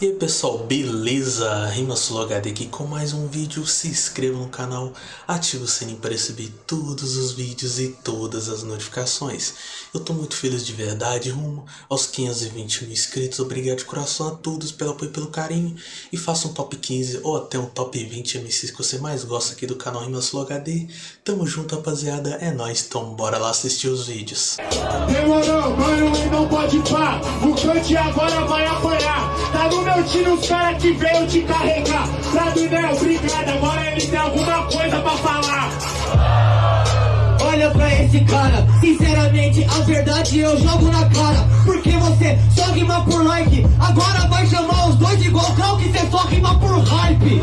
E aí pessoal, beleza? RimaSuloHD aqui com mais um vídeo, se inscreva no canal, ative o sininho para receber todos os vídeos e todas as notificações. Eu tô muito feliz de verdade, rumo aos 520 mil inscritos, obrigado de coração a todos pelo apoio e pelo carinho. E faça um top 15 ou até um top 20 MCs que você mais gosta aqui do canal RimaSuloHD. Tamo junto rapaziada, é nóis, então bora lá assistir os vídeos. Demorou, mano, e não pode pá, o cante agora vai apanhar, tá no meu time os cara que veio te carregar. Fradinel, obrigado, agora ele tem alguma coisa pra falar. Olha pra esse cara, sinceramente a verdade eu jogo na cara Porque você só rima por like Agora vai chamar os dois igual Cal que cê só rima por hype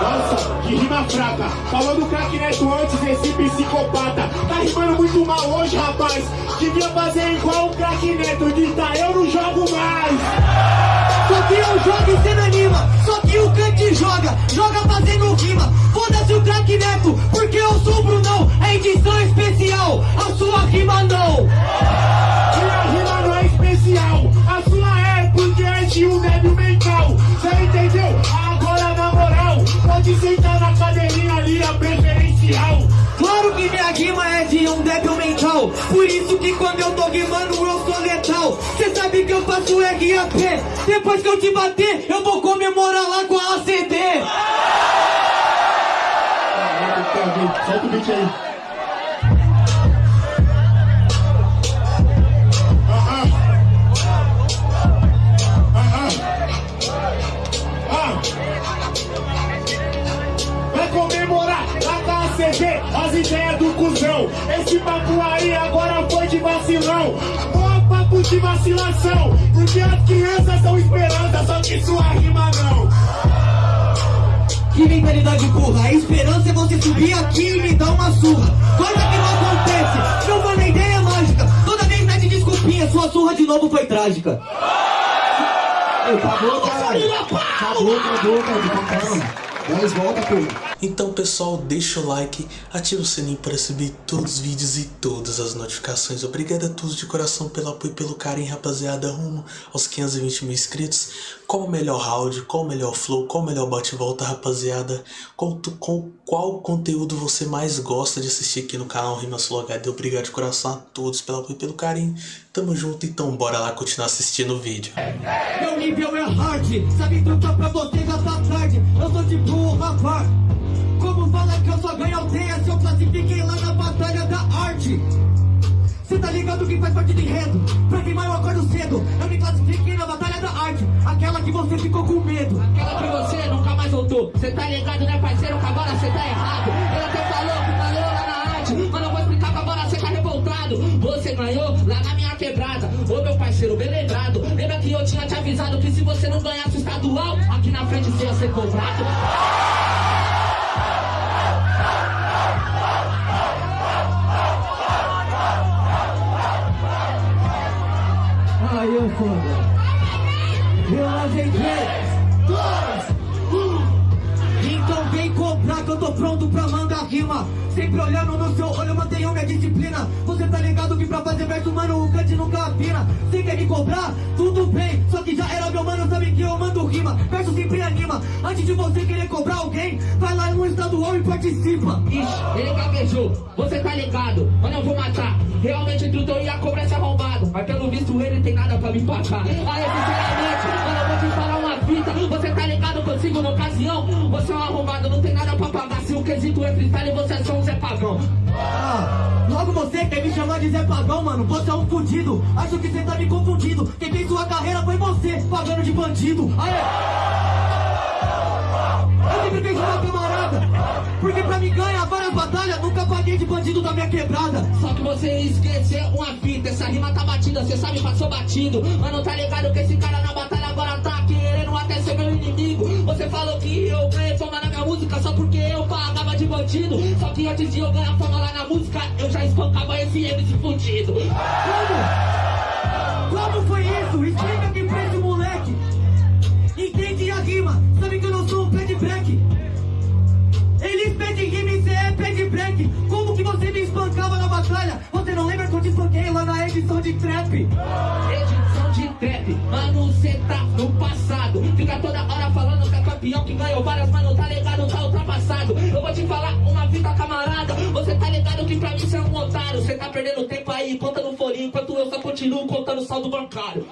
Nossa, que rima fraca. Falou do craque neto antes, esse psicopata. Tá rimando muito mal hoje, rapaz. Devia fazer igual o craque neto, gritar eu não jogo mais. Só que eu jogo e cê não anima Só que o Kant joga, joga fazendo rima Foda-se o craque neto, porque eu sou o Brunão É edição especial, a sua rima não Minha rima não é especial, a sua é porque é de um débil mental. Cê entendeu? Agora na moral, pode sentar na cadeirinha ali, a preferencial. Claro que minha rima é de um débil mental Por isso que quando eu tô rimando eu sou letal eu faço RAP Depois que eu te bater, eu vou comemorar lá com a ACD Solta o beat aí. As ideias do cuzão. Esse papo aí agora foi de vacilão. De vacilação. Porque as crianças são esperança, só que sua rima não. Que mentalidade burra, a esperança é você subir aqui e me dar uma surra Coisa que não acontece, não foi na ideia mágica Toda vez mete desculpinha, sua surra de novo foi trágica acabou, caralho. Acabou, acabou, cara. Calma. Volta, pô. Então pessoal, deixa o like, ativa o sininho para receber todos os vídeos e todas as notificações. Obrigado a todos de coração pelo apoio e pelo carinho, rapaziada, rumo aos 520 mil inscritos. Qual o melhor round, qual o melhor flow, qual o melhor bate-volta, rapaziada? Qual, tu- com qual conteúdo você mais gosta de assistir aqui no canal Rimas HD? Obrigado de coração a todos pelo apoio e pelo carinho. Tamo junto, então bora lá continuar assistindo o vídeo. Meu nível é hard, sabe trucar pra você já tá tarde Eu sou de boa, rapaz Como fala que eu só ganho aldeia se eu classifiquei lá na batalha da arte Cê tá ligado que faz parte do enredo Pra queimar eu acordo cedo Eu me classifiquei na batalha da arte Aquela que você ficou com medo Aquela que você nunca mais voltou. Cê tá ligado, né, parceiro? Agora cê tá errado. Ele até falou que ganhou lá na arte. Mas eu vou explicar que agora cê tá revoltado. Você ganhou Ô meu parceiro, bem lembrado. Lembra que eu tinha te avisado que se você não ganhasse o estadual, aqui na frente você ia ser cobrado? Aí eu foda Eu ajeitei Então vem comprar que eu tô pronto pra mandar rima Sempre olhando no seu olho, mantenho minha disciplina Você tá ligado que pra fazer verso, mano, o cante nunca cobrar? Tudo bem Só que já era meu mano, sabe que eu mando rima Verso sempre anima. Antes de você querer cobrar alguém Vai lá no estadual e participa. Ixi, ele gaguejou, você tá ligado, mano eu vou matar. Realmente tudo eu ia cobrar esse arrombado Mas pelo visto ele tem nada pra me pagar Aí sinceramente, mano eu vou te falar uma fita. Você tá ligado que eu sigo na ocasião Você é um arrombado, não tem nada pra pagar. Se o quesito é freestyle, você é só um Zé Pagão Ah, você quer me chamar de Zé Pagão, mano? Você é um fudido. Acho que você tá me confundindo. Quem fez sua carreira foi você, pagando de bandido. Aê! Eu sempre fiz uma camarada. Porque pra me ganhar várias batalhas, nunca paguei de bandido da minha quebrada. Só que você esqueceu uma fita Essa rima tá batida, cê sabe, passou batido Mano, tá ligado que esse cara na batalha agora tá querendo Você falou que eu ganhei fama na minha música Só porque eu pagava de bandido Só que antes de eu ganhar fama lá na música Eu já espancava esse MC fudido Como? Como foi isso? Explica aqui pra esse moleque. Entende a rima? Sabe que eu não sou um pé de break. Eles pedem rima e cê é pé de break. Como que você me espancava na batalha? Você não lembra que eu te espanquei lá na edição de trap? Edição de trap. Mano, cê tá campeão que ganhou várias, mano, tá ligado, tá ultrapassado. Eu vou te falar uma vida, camarada. Você tá ligado que pra mim cê é um otário. Cê tá perdendo tempo aí, conta no folhinho, enquanto eu só continuo contando saldo bancário.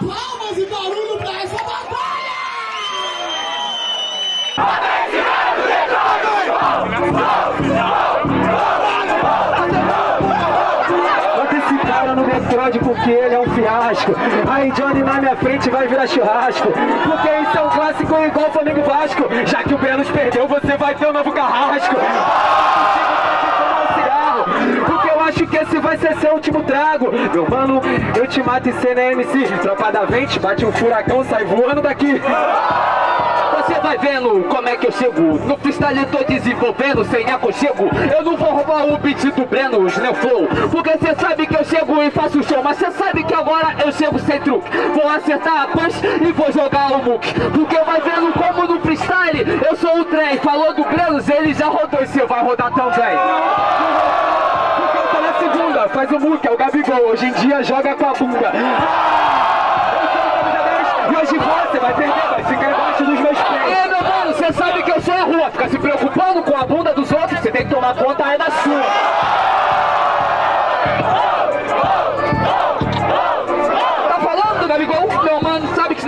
Palmas e barulho pra essa batalha! Porque ele é um fiasco. Aí Johnny na minha frente vai virar churrasco. Porque isso é um clássico igual Flamengo Vasco. Já que o Brenos perdeu, você vai ter um novo carrasco. Porque eu acho que esse vai ser seu último trago Meu mano, eu te mato e cê é MC Tropa da vente, bate um furacão, sai voando daqui você vai vendo como é que eu chego. No freestyle tô desenvolvendo sem aconchego. Eu não vou roubar o beat do Breno, Neo Flow. Porque cê sabe que eu chego e faço show Mas cê sabe que agora eu chego sem truque. Vou acertar a punch e vou jogar o muque. Porque vai vendo como no freestyle eu sou o trem. Falou do Brenos, ele já rodou e cê vai rodar também. Faz o muque, é o Gabigol. Hoje em dia joga com a bunda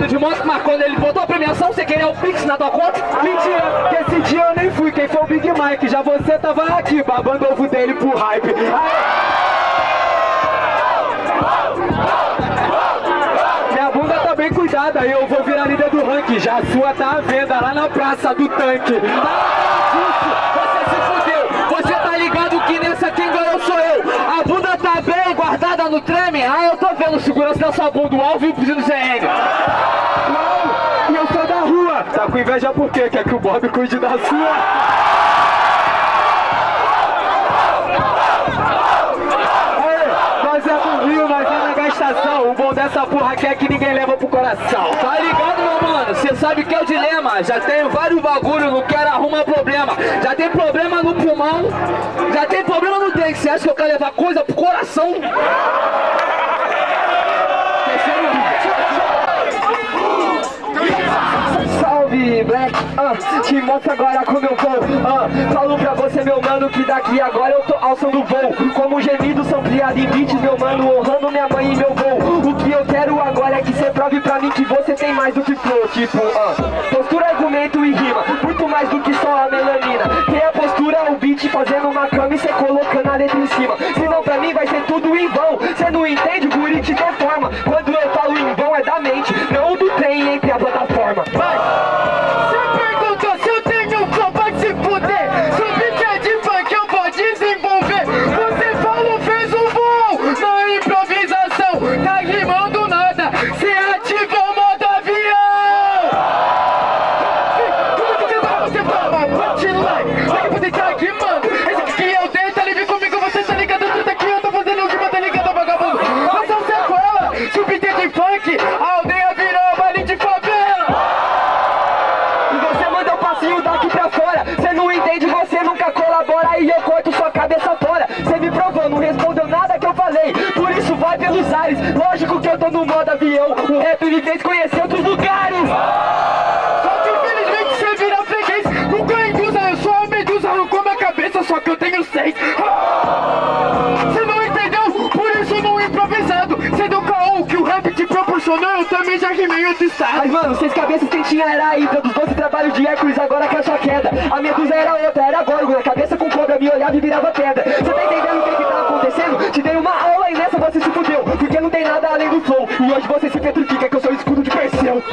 de moto, mas quando ele botou a premiação, você queria o Pix na tua conta? Mentira, que esse dia eu nem fui, quem foi o Big Mike, já você tava aqui, babando ovo dele pro hype. Minha bunda tá bem cuidada, eu vou virar líder do ranking. Já a sua tá à venda lá na praça do tanque. No. Ah, eu tô vendo segurança da sua bunda, o alvo e o pedido CN. Não, e eu sou da rua. Tá com inveja por quê? Quer que o Bob cuide da sua? Aê, nós é do Rio, nós é na gastação. O bom dessa porra aqui é que ninguém leva pro coração. Tá ligado, meu mano? Cê sabe que é o dilema. Já tenho vários bagulho, não quero arrumar problema. Já tem problema no pulmão, já tem problema no dente. Cê acha que eu quero levar coisa pro coração? Black, ah, te mostro agora como eu vou ah, Falo pra você, meu mano, que daqui agora eu tô alçando voo. Como gemidos são criados em beats, meu mano, honrando minha mãe e meu voo. O que eu quero agora é que cê prove pra mim que você tem mais do que flow Tipo, ah, postura, argumento e rima, muito mais do que só a melanina. Tem a postura, o beat fazendo uma cama e cê colocando a letra em cima. Senão pra mim vai ser tudo em vão. Cê não entende, o guri te deforma cabeça fora. Cê me provou, não respondeu nada que eu falei. Por isso vai pelos ares. Lógico que eu tô no modo avião. O rap me fez conhecer outros lugares. Só que infelizmente você vira freguês. Nunca induza, eu sou a medusa Não como a cabeça, só que eu tenho seis Eu também já rimei outro estado. Mas mano, seis cabeças quem tinha era a Hydra Dos 12 trabalhos de Hércules, agora caixa queda. A medusa era outra, era górgona Cabeça com cobra, me olhava e virava pedra. Você tá entendendo o que que tá acontecendo? Te dei uma aula e nessa você se fudeu. Porque não tem nada além do flow. E hoje você se petrifica que eu sou o escudo de Perseu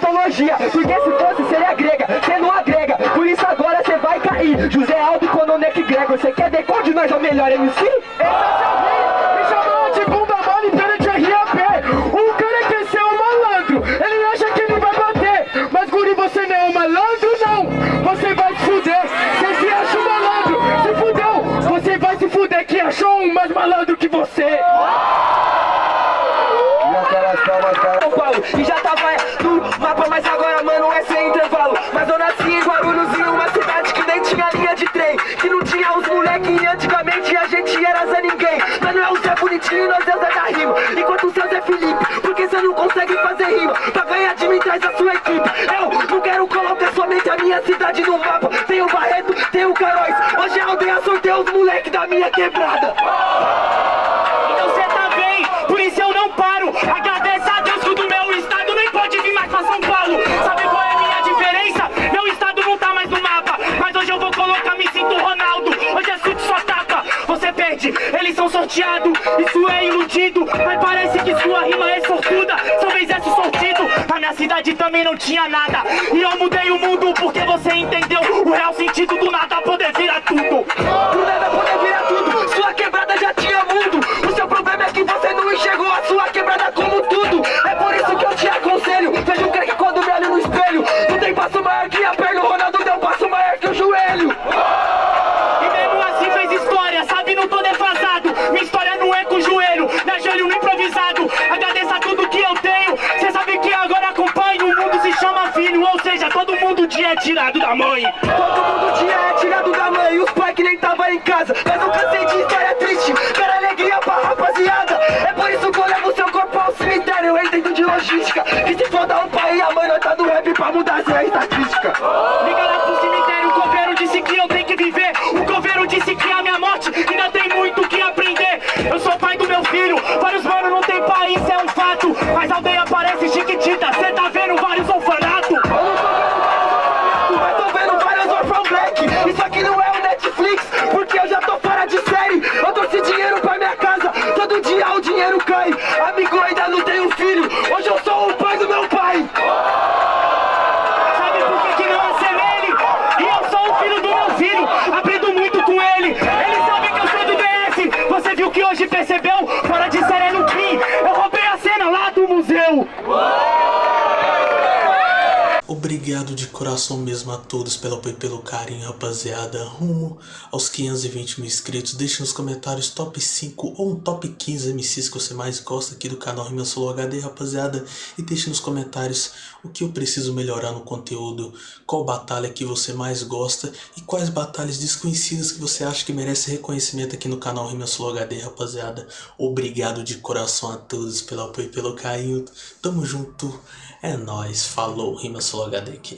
mitologia Porque se fosse seria grega, cê não agrega Por isso agora cê vai cair. José Aldo, Cononeck Gregor Você quer ver qual de nós é o melhor MC? Esse é seu me chamou de bunda mole perante a RAP O cara quer ser um malandro, ele acha que ele vai bater. Mas guri, você não é um malandro, não. Você vai se fuder, você se acha um malandro Se fudeu, você vai se fuder que achou um mais malandro que você. São Paulo E já tava mas agora, mano, é sem intervalo. Mas eu nasci em Guarulhos, em uma cidade que nem tinha linha de trem. Que não tinha os moleque e antigamente a gente era Zé Ninguém. Mas não é o Zé Bonitinho, nós é o Zé da Rima. Enquanto o seu Zé Felipe, porque você não consegue fazer rima? Pra ganhar de mim, traz a sua equipe. Eu não quero colocar somente a minha cidade no mapa. Tem o Barreto, tem o Caróis Hoje a aldeia sorteia os moleque da minha quebrada Eles são sorteados, isso é iludido Mas parece que sua rima é sortuda. Talvez esse sortido Na minha cidade também não tinha nada. E eu mudei o mundo porque você entendeu O real sentido do nada poder é tirado da mãe. Todo mundo dia é tirado da mãe, os pais que nem tava em casa. Mas eu cansei de história triste, quero alegria pra rapaziada. É por isso que eu levo seu corpo ao cemitério, eu entendo de logística. Que se foda o pai e a mãe, nós tá no rap pra mudar essa estatística Todo dia o dinheiro cai. Amigo, ainda não tenho filho. Hoje eu sou o pai do meu pai. Sabe por que, que não assemelhe? E eu sou o filho do meu filho, aprendo muito com ele. Ele sabe que eu sou do DF, você viu que hoje percebeu? Todos pelo apoio e pelo carinho, rapaziada. Rumo aos 520 mil inscritos. Deixe nos comentários top 5 ou um top 15 MCs que você mais gosta aqui do canal Rima Solo HD, rapaziada. E deixe nos comentários o que eu preciso melhorar no conteúdo, qual batalha que você mais gosta e quais batalhas desconhecidas que você acha que merece reconhecimento aqui no canal Rima Solo HD, rapaziada. Obrigado de coração a todos pelo apoio e pelo carinho. Tamo junto. É nóis. Falou. Rima Solo HD aqui.